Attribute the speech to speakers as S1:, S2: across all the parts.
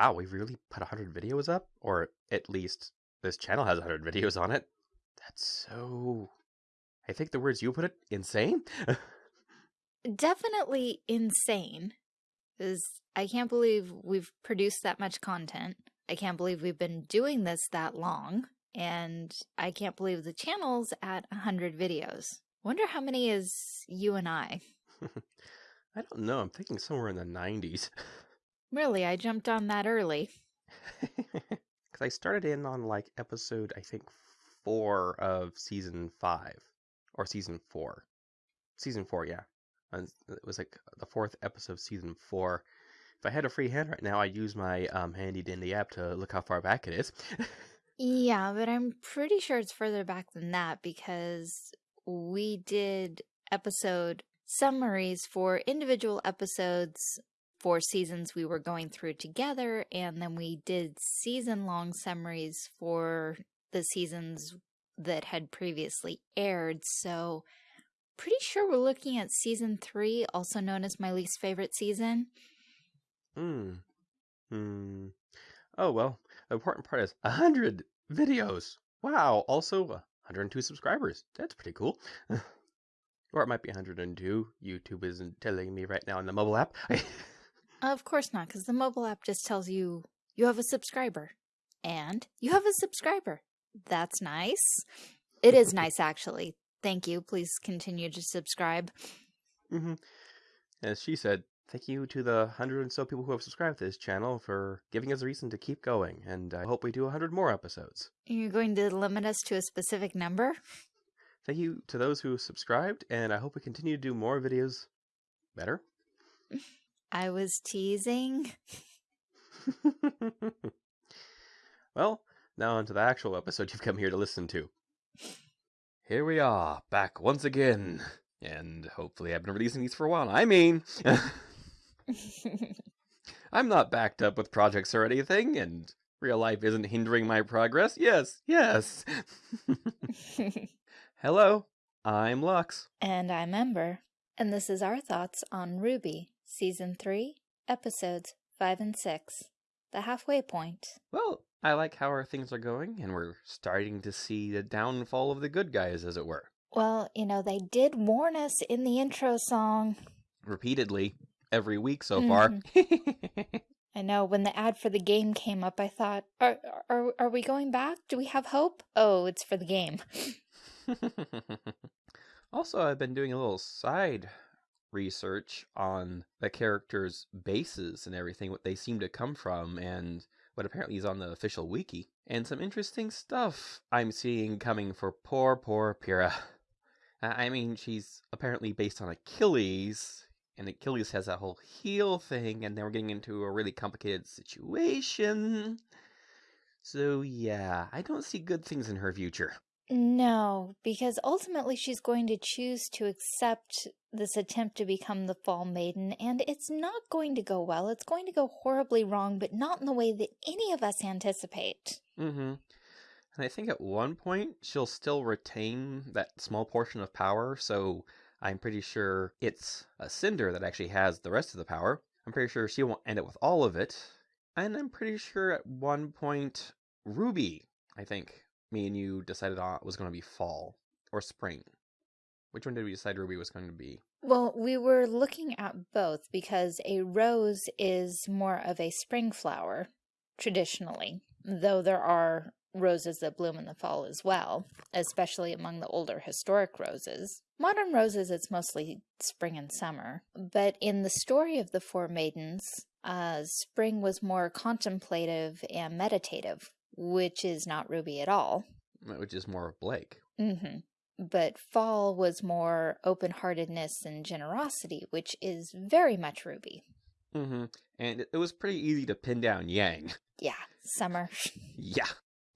S1: wow, we've really put 100 videos up? Or at least this channel has 100 videos on it. That's so. I think the words you put it insane.
S2: Definitely insane. Because I can't believe we've produced that much content. I can't believe we've been doing this that long. And I can't believe the channel's at 100 videos. Wonder how many is you and I?
S1: I don't know. I'm thinking somewhere in the 90s.
S2: Really, I jumped on that early.
S1: Because I started in on like episode, I think, four of season five or season four. Season four, yeah. And It was like the fourth episode of season four. If I had a free hand right now, I'd use my um, handy dandy app to look how far back it is.
S2: Yeah, but I'm pretty sure it's further back than that because we did episode summaries for individual episodes for seasons we were going through together, and then we did season long summaries for the seasons that had previously aired. So, pretty sure we're looking at season three, also known as my least favorite season.
S1: Hmm. Hmm. Oh, well, the important part is 100 videos. Wow. Also, 102 subscribers. That's pretty cool. or it might be 102. YouTube isn't telling me right now in the mobile app.
S2: Of course not, because the mobile app just tells you you have a subscriber. And you have a subscriber. That's nice. It is nice, actually. Thank you. Please continue to subscribe.
S1: hmm As she said, thank you to the hundred and so people who have subscribed to this channel for giving us a reason to keep going. And I hope we do a 100 more episodes.
S2: You're going to limit us to a specific number?
S1: Thank you to those who subscribed, and I hope we continue to do more videos better.
S2: I was teasing.
S1: well, now onto the actual episode you've come here to listen to. Here we are, back once again. And hopefully I've been releasing these for a while. I mean, I'm not backed up with projects or anything, and real life isn't hindering my progress. Yes, yes. Hello, I'm Lux.
S2: and I'm Ember. And this is our thoughts on RWBY, Season 3, Episodes 5 and 6, The Halfway Point.
S1: Well, I like how our things are going, and we're starting to see the downfall of the good guys, as it were.
S2: Well, you know, they did warn us in the intro song.
S1: Repeatedly, every week so far. Mm-hmm.
S2: I know when the ad for the game came up, I thought, are, are, are we going back? Do we have hope? Oh, it's for the game.
S1: also, I've been doing a little side research on the characters' bases and everything, what they seem to come from, and what apparently is on the official wiki. And some interesting stuff I'm seeing coming for poor, poor Pyrrha. I mean, she's apparently based on Achilles, and Achilles has that whole heel thing, and then we're getting into a really complicated situation. So, yeah, I don't see good things in her future.
S2: No, because ultimately she's going to choose to accept this attempt to become the Fall Maiden, and it's not going to go well. It's going to go horribly wrong, but not in the way that any of us anticipate.
S1: Mm-hmm. And I think at one point she'll still retain that small portion of power, so I'm pretty sure it's a Cinder that actually has the rest of the power. I'm pretty sure she won't end up with all of it. And I'm pretty sure at one point Ruby, I think, me and you decided on was going to be fall or spring. Which one did we decide Ruby was going to be?
S2: Well, we were looking at both because a rose is more of a spring flower, traditionally, though there are roses that bloom in the fall as well, especially among the older historic roses. Modern roses, it's mostly spring and summer. But in the story of the Four Maidens, uh, spring was more contemplative and meditative, which is not Ruby at all.
S1: Which is more of Blake.
S2: hmm But fall was more open heartedness and generosity, which is very much Ruby.
S1: Mm-hmm. And it- it was pretty easy to pin down Yang.
S2: Yeah, summer.
S1: Yeah.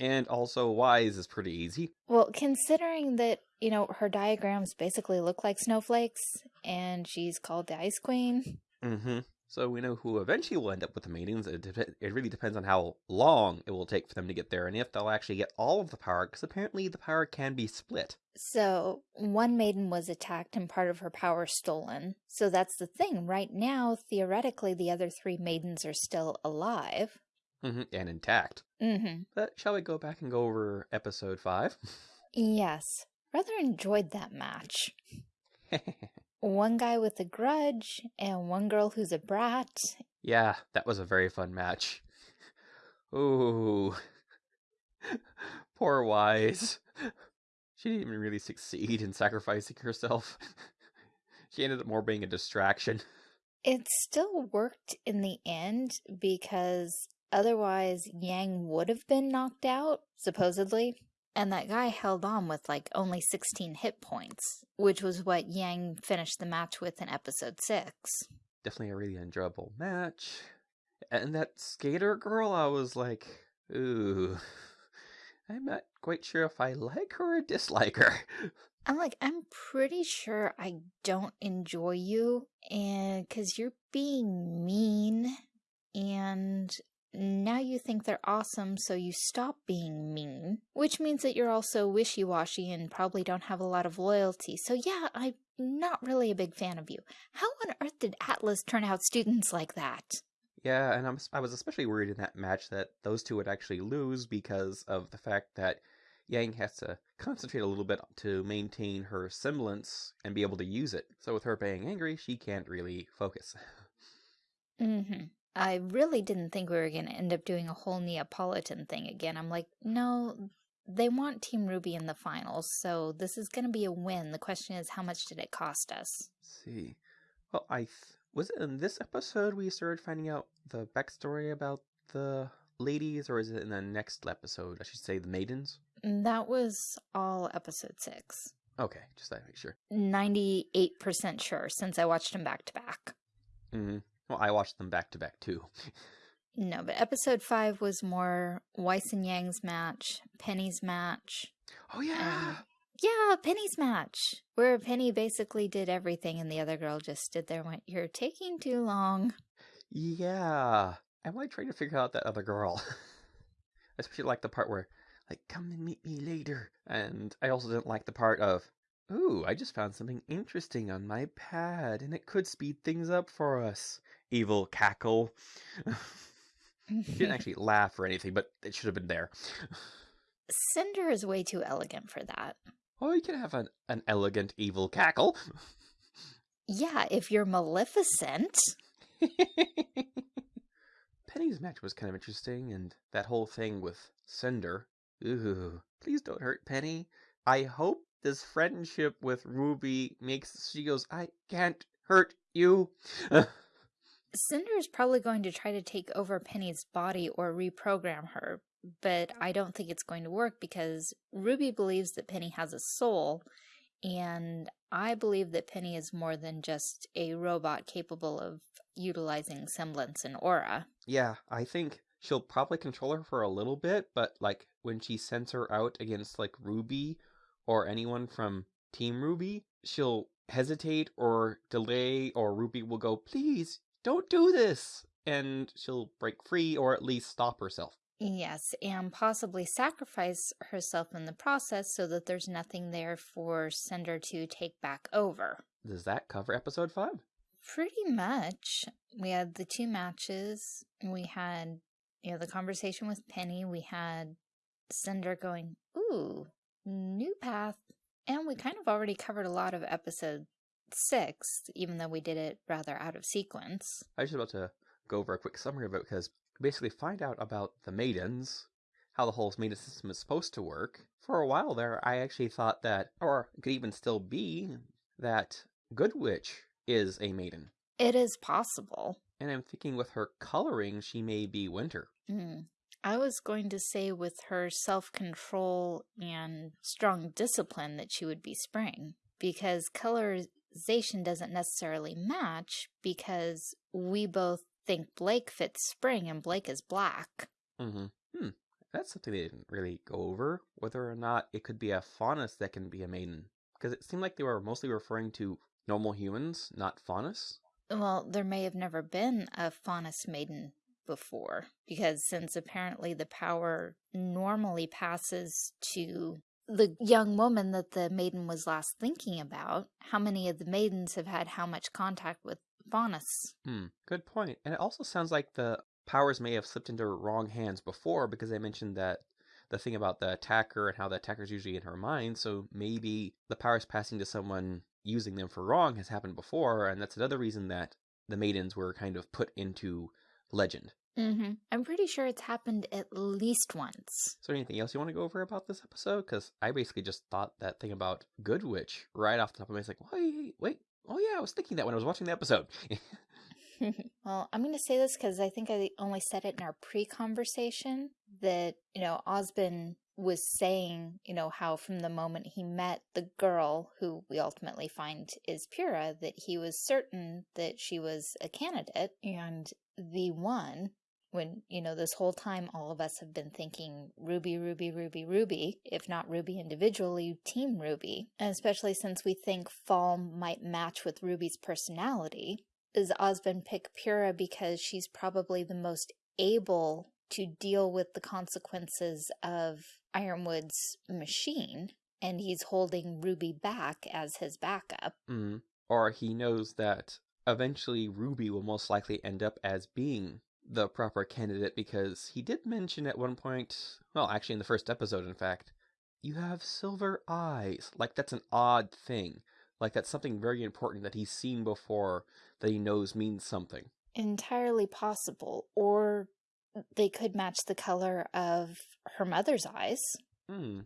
S1: And also Weiss is pretty easy.
S2: Well, considering that, you know, her diagrams basically look like snowflakes and she's called the Ice Queen.
S1: Mm-hmm. So we know who eventually will end up with the maidens. It, dep- it really depends on how long it will take for them to get there and if they'll actually get all of the power, because apparently the power can be split.
S2: So, one maiden was attacked and part of her power stolen. So that's the thing. Right now, theoretically, the other three maidens are still alive.
S1: hmm and intact.
S2: Mm-hmm.
S1: But shall we go back and go over episode five?
S2: Yes. Rather enjoyed that match. One guy with a grudge and one girl who's a brat.
S1: yeah, that was a very fun match. Ooh. Poor Weiss. She didn't even really succeed in sacrificing herself. she ended up more being a distraction.
S2: It still worked in the end because otherwise Yang would have been knocked out, supposedly. And that guy held on with like only 16 hit points, which was what Yang finished the match with in episode 6.
S1: Definitely a really enjoyable match. And that skater girl, I was like, ooh. I'm not quite sure if I like her or dislike her.
S2: I'm like, I'm pretty sure I don't enjoy you, and because you're being mean, and now you think they're awesome, so you stop being mean, which means that you're also wishy washy and probably don't have a lot of loyalty. So, yeah, I'm not really a big fan of you. How on earth did Atlas turn out students like that?
S1: Yeah, and I'm, I was especially worried in that match that those two would actually lose because of the fact that Yang has to concentrate a little bit to maintain her semblance and be able to use it. So with her being angry, she can't really focus.
S2: Mm-hmm. I really didn't think we were going to end up doing a whole Neopolitan thing again. I'm like, no, they want Team Ruby in the finals, so this is going to be a win. The question is, how much did it cost us?
S1: Let's see. Well, I th- was it in this episode we started finding out the backstory about the ladies, or is it in the next episode? I should say the maidens.
S2: Mm, That was all episode six.
S1: Okay, just to make sure.
S2: 98% sure since I watched them back to back.
S1: hmm Well, I watched them back to back too.
S2: No, but episode five was more Weiss and Yang's match, Penny's match.
S1: Oh yeah.
S2: Um, yeah, Penny's match, where Penny basically did everything and the other girl just stood there and went, You're taking too long.
S1: Yeah. I'm like trying to figure out that other girl. Especially like the part where, like, come and meet me later. And I also didn't like the part of, ooh, I just found something interesting on my pad and it could speed things up for us. Evil cackle. she didn't actually laugh or anything, but it should have been there.
S2: Cinder is way too elegant for that.
S1: Oh, you can have an, an elegant evil cackle.
S2: Yeah, if you're Maleficent.
S1: Penny's match was kind of interesting, and that whole thing with Cinder. Ooh, please don't hurt Penny. I hope this friendship with Ruby makes she goes, I can't hurt you.
S2: Cinder is probably going to try to take over Penny's body or reprogram her, but I don't think it's going to work because Ruby believes that Penny has a soul, and I believe that Penny is more than just a robot capable of utilizing semblance and aura.
S1: yeah, I think she'll probably control her for a little bit, but like when she sends her out against like Ruby or anyone from Team Ruby, she'll hesitate or delay, or Ruby will go, please don't do this. And she'll break free or at least stop herself.
S2: Yes, and possibly sacrifice herself in the process so that there's nothing there for Cinder to take back over.
S1: Does that cover episode five?
S2: Pretty much. We had the two matches. We had, you know, the conversation with Penny. We had Cinder going, ooh, new path. And we kind of already covered a lot of episode six, even though we did it rather out of sequence.
S1: I was just about to go over a quick summary of it because basically find out about the maidens, how the whole maiden system is supposed to work. For a while there, I actually thought that, or could even still be, that Goodwitch is a maiden.
S2: It is possible.
S1: And I'm thinking with her coloring, she may be Winter.
S2: Hmm. I was going to say with her self control and strong discipline that she would be spring because colorization doesn't necessarily match because we both think Blake fits spring and Blake is black.
S1: Mm-hmm. Hmm. That's something they didn't really go over, whether or not it could be a faunus that can be a maiden. Because it seemed like they were mostly referring to normal humans, not faunus.
S2: Well, there may have never been a Faunus maiden before because since apparently the power normally passes to the young woman that the maiden was last thinking about, how many of the maidens have had how much contact with Faunus?
S1: Hmm, good point. And it also sounds like the powers may have slipped into wrong hands before because they mentioned that the thing about the attacker and how the attacker's usually in her mind. So maybe the powers passing to someone using them for wrong has happened before, and that's another reason that the maidens were kind of put into legend.
S2: Mm-hmm. I'm pretty sure it's happened at least once.
S1: Is there anything else you want to go over about this episode? Because I basically just thought that thing about Goodwitch right off the top of my head. It's like, wait, wait, oh yeah, I was thinking that when I was watching the episode.
S2: well, I'm going to say this because I think I only said it in our pre-conversation that, you know, Ozpin was saying, you know, how from the moment he met the girl who we ultimately find is Pyrrha, that he was certain that she was a candidate and the one when, you know, this whole time all of us have been thinking Ruby, Ruby, Ruby, Ruby, if not Ruby individually, Team Ruby. And especially since we think Fall might match with Ruby's personality, is Ozpin pick Pyrrha because she's probably the most able to deal with the consequences of Ironwood's machine, and he's holding Ruby back as his backup.
S1: Mm. Or he knows that eventually Ruby will most likely end up as being the proper candidate because he did mention at one point, well, actually in the first episode, in fact, you have silver eyes. Like that's an odd thing. Like that's something very important that he's seen before that he knows means something.
S2: Entirely possible. Or they could match the color of her mother's eyes.
S1: Hmm.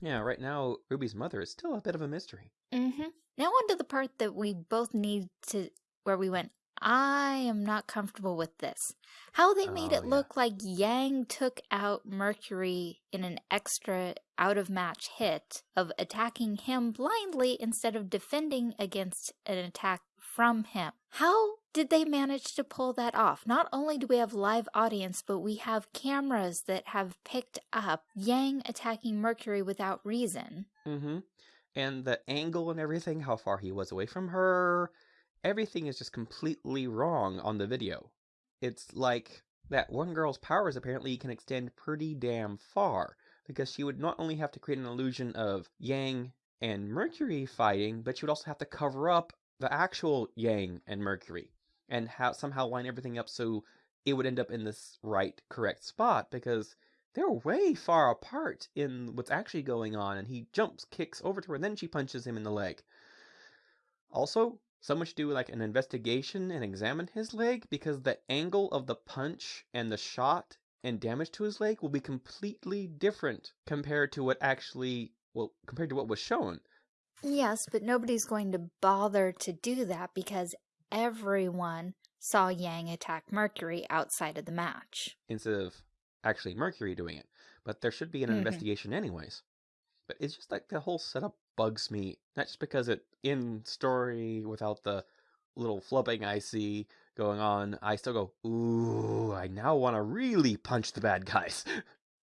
S1: Yeah, right now, Ruby's mother is still a bit of a mystery.
S2: Mm-hmm. Now on to the part that we both need to, where we went, I am not comfortable with this. How they made
S1: Oh,
S2: it
S1: yeah.
S2: look like Yang took out Mercury in an extra out-of-match hit of attacking him blindly instead of defending against an attack from him. How did they manage to pull that off? Not only do we have live audience, but we have cameras that have picked up Yang attacking Mercury without reason.
S1: Mm-hmm. And the angle and everything, how far he was away from her, everything is just completely wrong on the video. It's like that one girl's powers apparently can extend pretty damn far, because she would not only have to create an illusion of Yang and Mercury fighting, but she would also have to cover up the actual Yang and Mercury, and how somehow line everything up so it would end up in this right, correct spot, because they're way far apart in what's actually going on, and he jumps, kicks over to her, and then she punches him in the leg. Also, someone should do like an investigation and examine his leg because the angle of the punch and the shot and damage to his leg will be completely different compared to what actually well compared to what was shown.
S2: Yes, but nobody's going to bother to do that because everyone saw Yang attack Mercury outside of the match.
S1: instead of actually Mercury doing it. But there should be an
S2: Mhm.
S1: investigation anyways. But it's just like the whole setup bugs me. Not just because it in story without the little flubbing I see going on, I still go, ooh, I now want to really punch the bad guys.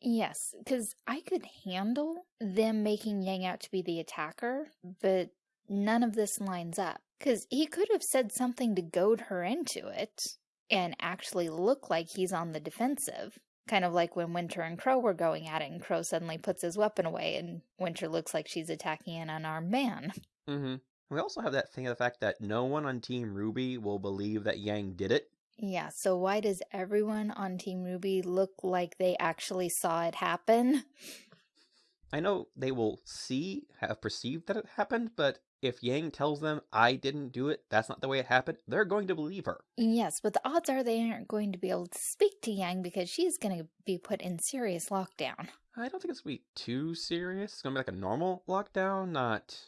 S2: Yes, because I could handle them making Yang out to be the attacker, but none of this lines up. Because he could have said something to goad her into it and actually look like he's on the defensive. Kind of like when Winter and Qrow were going at it, and Qrow suddenly puts his weapon away, and Winter looks like she's attacking an unarmed man.
S1: mm-hmm. We also have that thing of the fact that no one on Team Ruby will believe that Yang did it.
S2: Yeah, so why does everyone on Team Ruby look like they actually saw it happen?
S1: I know they will see, have perceived that it happened, but if Yang tells them, I didn't do it, that's not the way it happened, they're going to believe her.
S2: Yes, but the odds are they aren't going to be able to speak to Yang because she's going to be put in serious lockdown.
S1: I don't think it's gonna be too serious. It's gonna be like a normal lockdown, not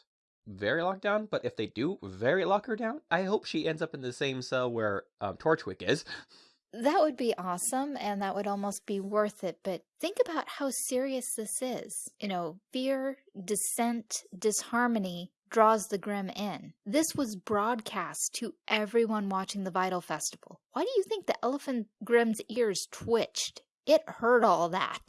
S1: very lockdown. But if they do very lock her down, I hope she ends up in the same cell where um, Torchwick is.
S2: That would be awesome and that would almost be worth it, but think about how serious this is. You know, fear, dissent, disharmony draws the Grimm in. This was broadcast to everyone watching the Vytal Festival. Why do you think the Elephant Grimm's ears twitched? It heard all that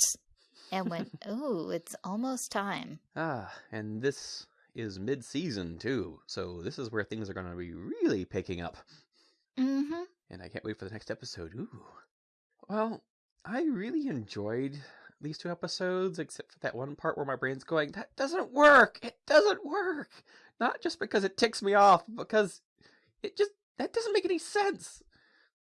S2: and went, "Ooh, it's almost time."
S1: Ah, and this is mid-season too, so this is where things are gonna be really picking up.
S2: Mm hmm.
S1: And I can't wait for the next episode. Ooh. Well, I really enjoyed these two episodes, except for that one part where my brain's going, that doesn't work! It doesn't work! Not just because it ticks me off, because it just, that doesn't make any sense.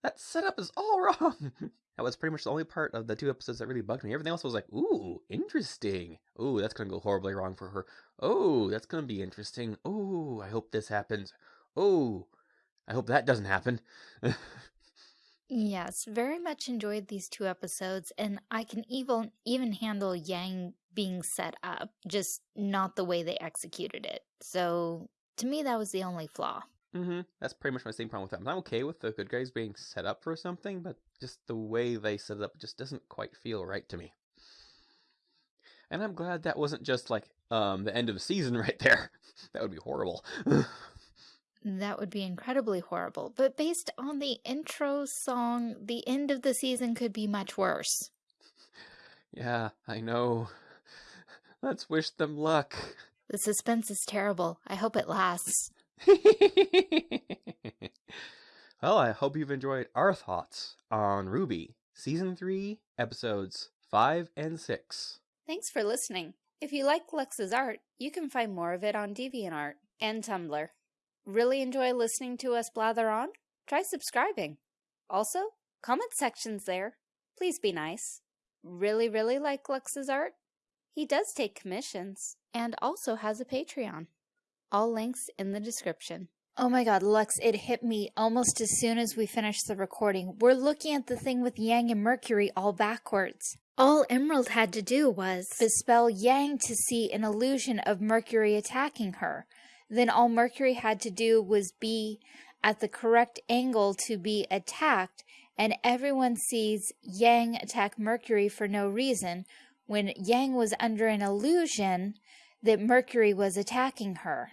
S1: that setup is all wrong. that was pretty much the only part of the two episodes that really bugged me. Everything else was like, ooh, interesting. Ooh, that's gonna go horribly wrong for her. Oh, that's gonna be interesting. Oh, I hope this happens. Oh, I hope that doesn't happen.
S2: Yes, very much enjoyed these two episodes, and I can even even handle Yang being set up, just not the way they executed it. So to me, that was the only flaw.
S1: Mm-hmm. That's pretty much my same problem with that. I'm okay with the good guys being set up for something, but just the way they set it up just doesn't quite feel right to me. And I'm glad that wasn't just like um the end of the season right there. that would be horrible.
S2: That would be incredibly horrible. But based on the intro song, the end of the season could be much worse.
S1: Yeah, I know. Let's wish them luck.
S2: The suspense is terrible. I hope it lasts.
S1: well, I hope you've enjoyed our thoughts on RWBY, Season 3, Episodes 5 and 6.
S2: Thanks for listening. If you like Lux's art, you can find more of it on DeviantArt and Tumblr. Really enjoy listening to us blather on? Try subscribing. Also, comment sections there. Please be nice. Really, really like Lux's art? He does take commissions and also has a Patreon. All links in the description. Oh my god, Lux, it hit me almost as soon as we finished the recording. We're looking at the thing with Yang and Mercury all backwards. All Emerald had to do was bespell Yang to see an illusion of Mercury attacking her then all Mercury had to do was be at the correct angle to be attacked, and everyone sees Yang attack Mercury for no reason when Yang was under an illusion that Mercury was attacking her.